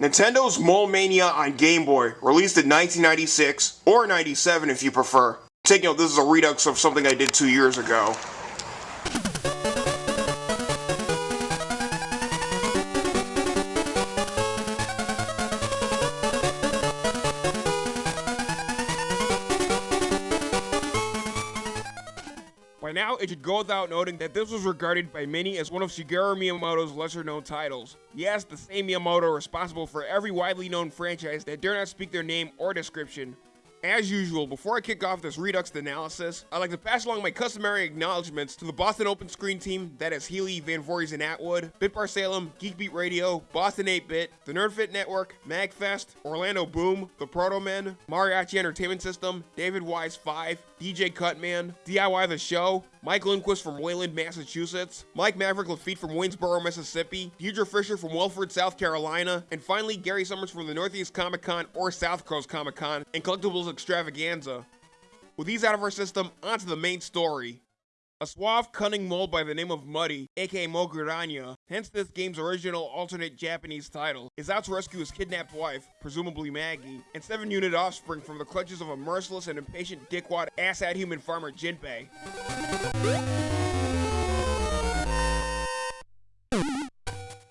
Nintendo's Mole Mania on Game Boy, released in 1996, or 97 if you prefer. Take note, this is a redux of something I did two years ago. It should go without noting that this was regarded by many as one of Shigeru Miyamoto's lesser known titles. Yes, the same Miyamoto responsible for every widely known franchise that dare not speak their name or description. As usual, before I kick off this Redux analysis, I'd like to pass along my customary acknowledgements to the Boston Open Screen team, that is Healy, Van Voorhees, and Atwood, Bitbar Salem, Geekbeat Radio, Boston 8-Bit, the Nerdfit Network, MagFest, Orlando Boom, The Protomen, Mariachi Entertainment System, David Wise 5, DJ Cutman, DIY The Show, Mike Lindquist from Wayland, Massachusetts, Mike Maverick Lafitte from Waynesboro, Mississippi, Deidre Fisher from Wilford, South Carolina, and finally Gary Summers from the Northeast Comic Con or South Coast Comic Con and Collectibles Extravaganza. With these out of our system, onto the main story. A suave, cunning mole by the name of Muddy, aka Moguranya, hence this game's original alternate Japanese title, is out to rescue his kidnapped wife, presumably Maggie, and seven unit offspring from the clutches of a merciless and impatient dickwad asshat human farmer Jinbei.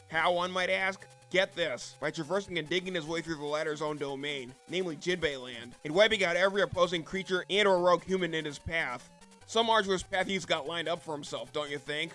How, one might ask? Get this, by traversing and digging his way through the latter's own domain, namely Jinbei Land, and wiping out every opposing creature and or rogue human in his path. Some arduous path he's got lined up for himself, don't you think?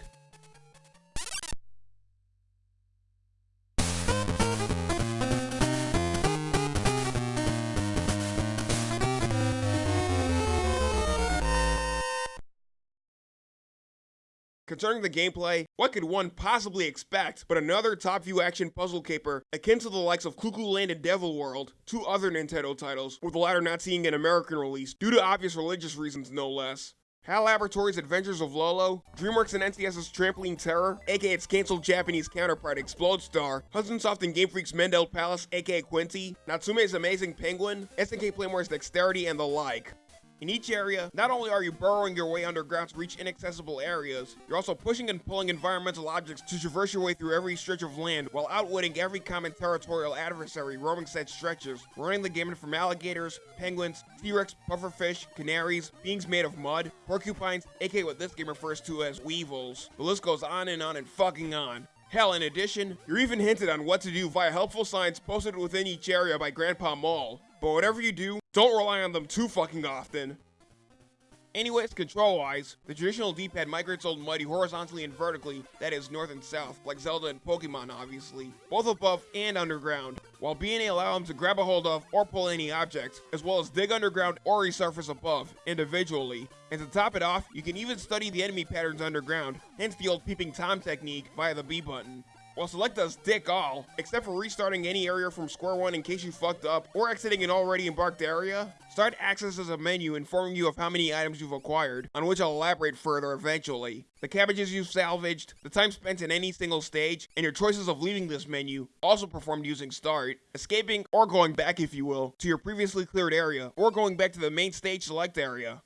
Concerning the gameplay, what could one possibly expect but another top-view action puzzle caper akin to the likes of Clu Clu Land and Devil World, two other Nintendo titles, with the latter not seeing an American release due to obvious religious reasons no less. HAL Laboratories' Adventures of Lolo, DreamWorks and NCS's Trampoline Terror, aka its cancelled Japanese counterpart Explode Star, Hudson Soft and Game Freak's Mendel Palace, aka Quinty, Natsume's Amazing Penguin, SNK Playmore's Dexterity, and the like. In each area, not only are you burrowing your way underground to reach inaccessible areas, you're also pushing and pulling environmental objects to traverse your way through every stretch of land while outwitting every common territorial adversary roaming said stretches, running the gamut from alligators, penguins, T-Rex, pufferfish, canaries, beings made of mud, porcupines, aka what this game refers to as weevils. The list goes on and on and fucking on. Hell, in addition, you're even hinted on what to do via helpful signs posted within each area by Grandpa Mole. But whatever you do, don't rely on them too fucking often. Anyways, control-wise, the traditional D-pad migrates old Muddy horizontally and vertically, that is north and south, like Zelda and Pokemon obviously, both above and underground, while B&A allow him to grab a hold of or pull any object, as well as dig underground or resurface above, individually. And to top it off, you can even study the enemy patterns underground, hence the old peeping Tom technique via the B button. While select does dick all, except for restarting any area from square one in case you fucked up, or exiting an already embarked area, start accesses a menu informing you of how many items you've acquired, on which I'll elaborate further eventually. The cabbages you've salvaged, the time spent in any single stage, and your choices of leaving this menu, also performed using start, escaping or going back if you will, to your previously cleared area, or going back to the main stage select area.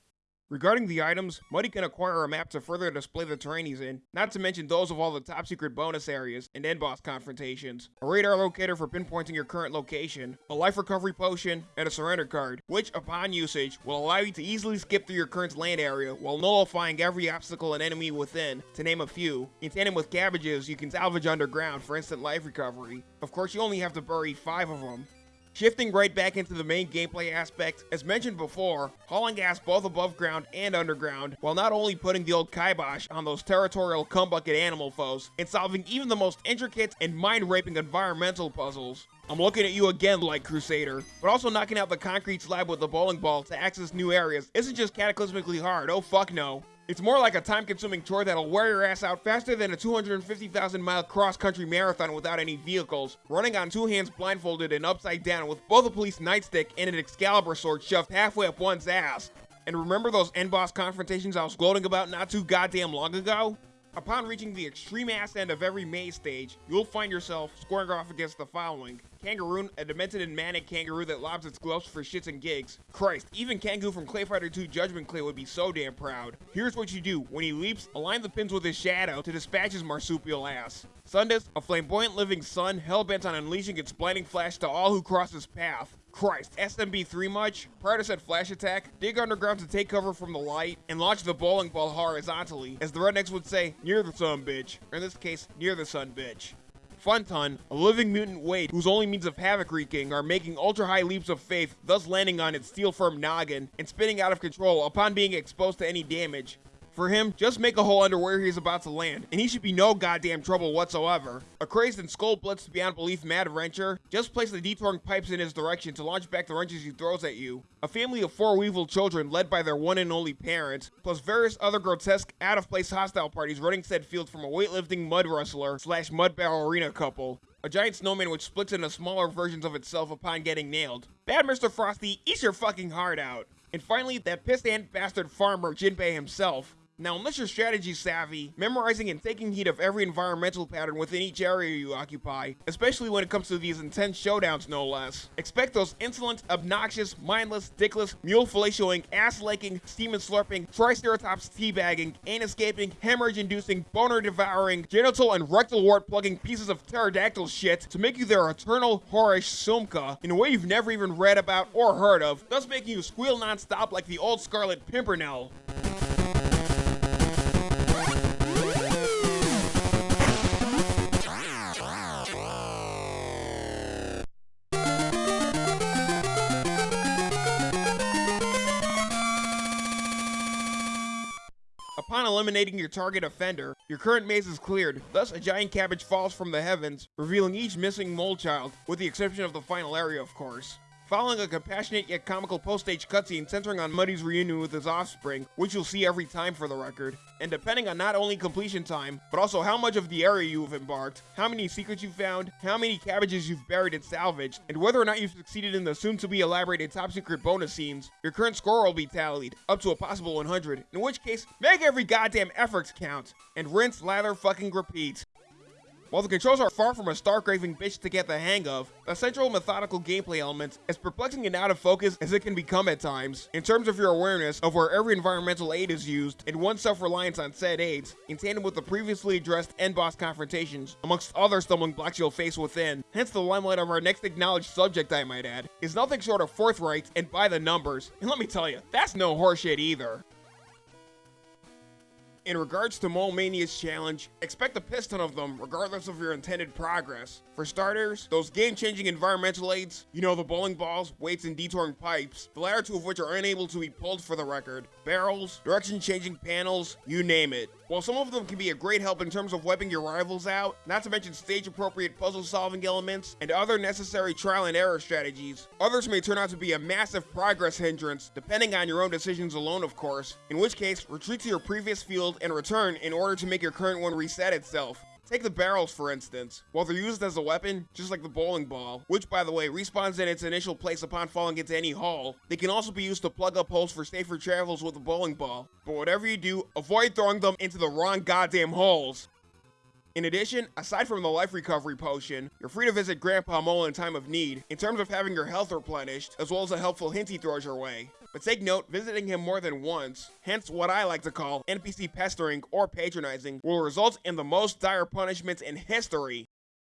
Regarding the items, Muddy can acquire a map to further display the terrain he's in, not to mention those of all the top secret bonus areas and end boss confrontations, a radar locator for pinpointing your current location, a life recovery potion, and a surrender card, which, upon usage, will allow you to easily skip through your current land area while nullifying every obstacle and enemy within, to name a few. In tandem with cabbages, you can salvage underground for instant life recovery. Of course, you only have to bury 5 of them. Shifting right back into the main gameplay aspect, as mentioned before, hauling gas both above ground and underground, while not only putting the old kibosh on those territorial cumbucket animal foes, and solving even the most intricate and mind-raping environmental puzzles. I'm looking at you again, Light Crusader, but also knocking out the concrete slab with the bowling ball to access new areas isn't just cataclysmically hard, oh fuck no. It's more like a time-consuming chore that'll wear your ass out faster than a 250,000 mile cross-country marathon without any vehicles, running on two hands blindfolded and upside down with both a police nightstick and an Excalibur sword shoved halfway up one's ass. And remember those end boss confrontations I was gloating about not too goddamn long ago? Upon reaching the extreme ass end of every maze stage, you'll find yourself squaring off against the following. Kangaroon, a demented and manic kangaroo that lobs its gloves for shits and gigs. Christ, even Kangoo from Clay Fighter 2 Judgment Clay would be so damn proud. Here's what you do. When he leaps, align the pins with his shadow to dispatch his marsupial ass. Sundus, a flamboyant living sun, hell-bent on unleashing its blinding flash to all who cross his path. Christ, SMB3 much? Prior to said flash attack, dig underground to take cover from the light, and launch the bowling ball horizontally, as the rednecks would say, near the sun bitch, or in this case, near the sun bitch. Funton, a living mutant Wade whose only means of havoc wreaking are making ultra high leaps of faith, thus landing on its steel firm noggin and spinning out of control upon being exposed to any damage. For him, just make a hole under where he's about to land, and he should be no goddamn trouble whatsoever. A crazed and skull blitzed beyond belief mad wrencher, just place the detouring pipes in his direction to launch back the wrenches he throws at you. A family of four weevil children led by their one and only parent, plus various other grotesque, out-of-place hostile parties running said field from a weightlifting mud wrestler slash mud ballerina couple. A giant snowman which splits into smaller versions of itself upon getting nailed. Bad Mr. Frosty, eat your fucking heart out. And finally, that pissed ant bastard farmer Jinbei himself. Now, unless you're strategy savvy, memorizing and taking heed of every environmental pattern within each area you occupy, especially when it comes to these intense showdowns no less, expect those insolent, obnoxious, mindless, dickless, mule fellatiating, ass-licking, steam slurping, triceratops teabagging, anus-gaping, hemorrhage-inducing, boner-devouring, genital and rectal wart-plugging pieces of pterodactyl shit to make you their eternal, whorish sumka in a way you've never even read about or heard of, thus making you squeal non-stop like the old Scarlet Pimpernel. Eliminating your target offender, your current maze is cleared, thus a giant cabbage falls from the heavens, revealing each missing mole child, with the exception of the final area of course following a compassionate yet comical post-stage cutscene centering on Muddy's reunion with his offspring, which you'll see every time for the record. And depending on not only completion time, but also how much of the area you've embarked, how many secrets you've found, how many cabbages you've buried and salvaged, and whether or not you've succeeded in the soon-to-be elaborated top-secret bonus scenes, your current score will be tallied, up to a possible 100, in which case, make every goddamn effort count, and rinse, lather, fucking repeat. While the controls are far from a star-craving bitch to get the hang of, the central methodical gameplay element is perplexing and out of focus as it can become at times, in terms of your awareness of where every environmental aid is used and one's self-reliance on said aids, in tandem with the previously addressed end-boss confrontations, amongst other stumbling blocks you'll face within. Hence the limelight of our next acknowledged subject I might add, is nothing short of forthright and by the numbers, and let me tell you, that's no horseshit either. In regards to Mole Mania's challenge, expect a piston of them regardless of your intended progress. For starters, those game-changing environmental aids, you know the bowling balls, weights, and detouring pipes, the latter two of which are unable to be pulled for the record, barrels, direction-changing panels, you name it. While some of them can be a great help in terms of wiping your rivals out, not to mention stage-appropriate puzzle-solving elements, and other necessary trial and error strategies, others may turn out to be a massive progress hindrance, depending on your own decisions alone of course, in which case, retreat to your previous field and return in order to make your current one reset itself. Take the barrels for instance. While they're used as a weapon, just like the bowling ball, which by the way respawns in its initial place upon falling into any hole, they can also be used to plug up holes for safer travels with the bowling ball. But whatever you do, avoid throwing them into the wrong goddamn holes. In addition, aside from the life recovery potion, you're free to visit Grandpa Mole in time of need, in terms of having your health replenished, as well as a helpful hint he throws your way. But take note, visiting him more than once, hence what I like to call NPC pestering or patronizing, will result in the most dire punishments in history.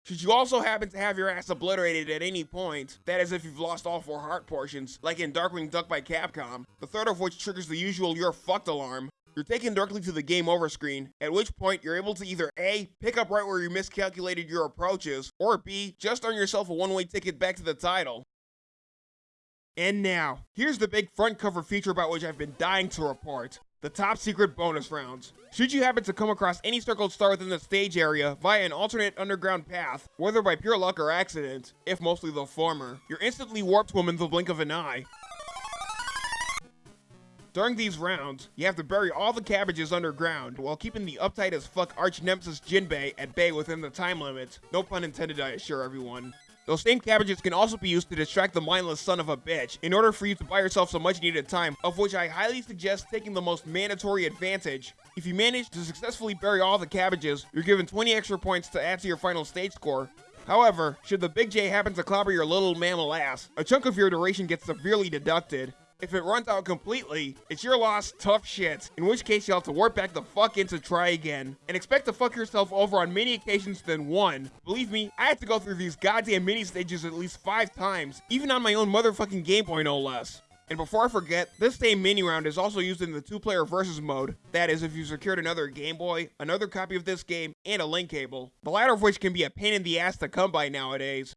Should you also happen to have your ass obliterated at any point, that is if you've lost all four heart portions, like in Darkwing Duck by Capcom, the third of which triggers the usual you're fucked alarm, you're taken directly to the game over screen, at which point you're able to either A, pick up right where you miscalculated your approaches, or B, just earn yourself a one-way ticket back to the title. And now, here's the big front cover feature about which I've been dying to report. The top secret bonus rounds. Should you happen to come across any circled star within the stage area via an alternate underground path, whether by pure luck or accident, if mostly the former, you're instantly warped to in the blink of an eye. During these rounds, you have to bury all the cabbages underground while keeping the uptight as fuck arch nemesis Jinbei at bay within the time limit. No pun intended, I assure everyone. Those same cabbages can also be used to distract the mindless son of a bitch in order for you to buy yourself some much needed time, of which I highly suggest taking the most mandatory advantage. If you manage to successfully bury all the cabbages, you're given 20 extra points to add to your final stage score, However, should the Big J happen to clobber your little mammal ass, a chunk of your duration gets severely deducted. If it runs out completely, it's your loss, tough shit, in which case you'll have to warp back the fuck in to try again. And expect to fuck yourself over on many occasions than one. Believe me, I had to go through these goddamn mini stages at least five times, even on my own motherfucking Game Boy no less. And before I forget, this same mini round is also used in the two-player versus mode. That is, if you secured another Game Boy, another copy of this game, and a link cable. The latter of which can be a pain in the ass to come by nowadays.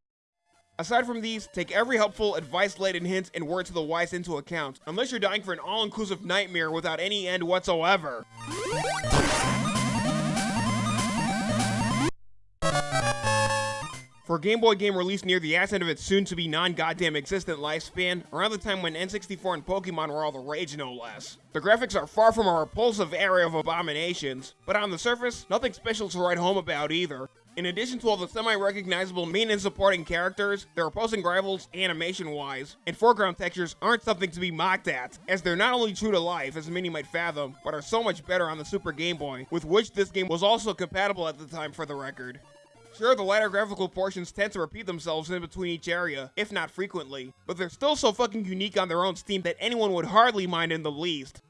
Aside from these, take every helpful, advice-laden hint and word to the wise into account, unless you're dying for an all-inclusive nightmare without any end whatsoever. For a Game Boy game released near the ass end of its soon-to-be non-goddamn existent lifespan, around the time when N64 and Pokemon were all the rage no less. The graphics are far from a repulsive area of abominations, but on the surface, nothing special to write home about either. In addition to all the semi-recognizable main and supporting characters, their opposing rivals, animation-wise, and foreground textures aren't something to be mocked at, as they're not only true to life, as many might fathom, but are so much better on the Super Game Boy, with which this game was also compatible at the time for the record. Sure, the latter graphical portions tend to repeat themselves in between each area, if not frequently, but they're still so fucking unique on their own steam that anyone would hardly mind in the least.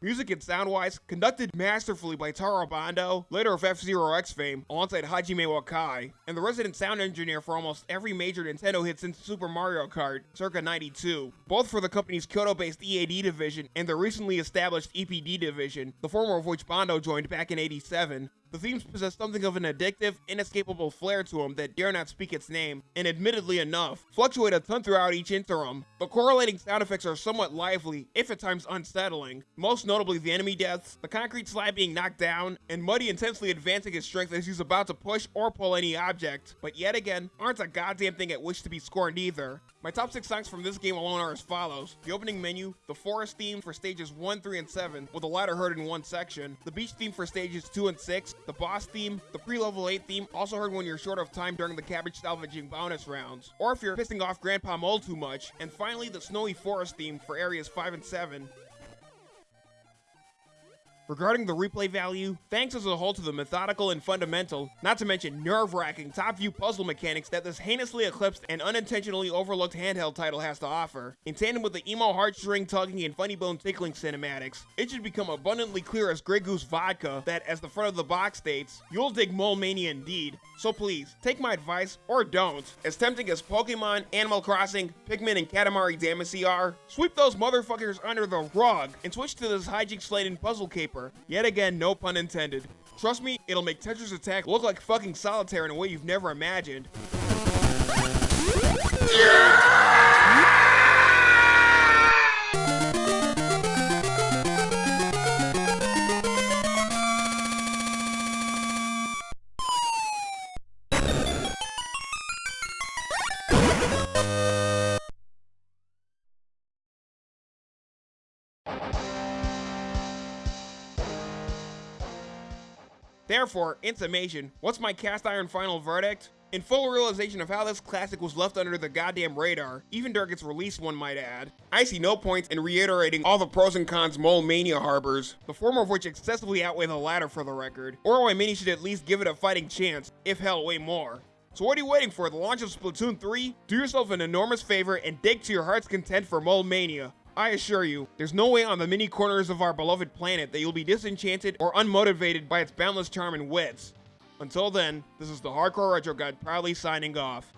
Music and sound-wise, conducted masterfully by Taro Bando, later of F-Zero X fame, alongside Hajime Wakai, and the resident sound engineer for almost every major Nintendo hit since Super Mario Kart, circa 92, both for the company's Kyoto-based EAD division and the recently established EPD division, the former of which Bando joined back in 87, the themes possess something of an addictive, inescapable flair to them that dare not speak its name, and admittedly enough, fluctuate a ton throughout each interim. The correlating sound effects are somewhat lively, if at times unsettling, most notably the enemy deaths, the concrete slab being knocked down, and Muddy intensely advancing his strength as he's about to push or pull any object, but yet again, aren't a goddamn thing at which to be scorned either. My top 6 songs from this game alone are as follows. The opening menu, the forest theme for stages 1, 3, and 7, with the latter heard in one section, the beach theme for stages 2 and 6, the boss theme, the pre-level 8 theme, also heard when you're short of time during the cabbage salvaging bonus rounds, or if you're pissing off Grandpa Mole too much, and finally the snowy forest theme for areas 5 and 7. Regarding the replay value, thanks as a whole to the methodical and fundamental, not to mention nerve-wracking top-view puzzle mechanics that this heinously eclipsed and unintentionally overlooked handheld title has to offer, in tandem with the emo heartstring tugging and funny bone tickling cinematics, it should become abundantly clear as Grey Goose Vodka that, as the front of the box states, you'll dig Mole Mania indeed. So please, take my advice, or don't. As tempting as Pokemon, Animal Crossing, Pikmin, and Katamari Damacy are, sweep those motherfuckers under the rug and switch to this hijinks-laden puzzle caper Yet again, no pun intended. Trust me, it'll make Tetris Attack look like fucking solitaire in a way you've never imagined. Therefore, in summation, what's my cast iron final verdict? In full realization of how this classic was left under the goddamn radar, even during its release one might add, I see no point in reiterating all the pros and cons Mole Mania harbors, the former of which excessively outweigh the latter for the record, or why many should at least give it a fighting chance, if hell, way more. So what are you waiting for, the launch of Splatoon 3? Do yourself an enormous favor and dig to your heart's content for Mole Mania. I assure you, there's no way on the many corners of our beloved planet that you'll be disenchanted or unmotivated by its boundless charm and wits. Until then, this is the Hardcore Retro Guide proudly signing off.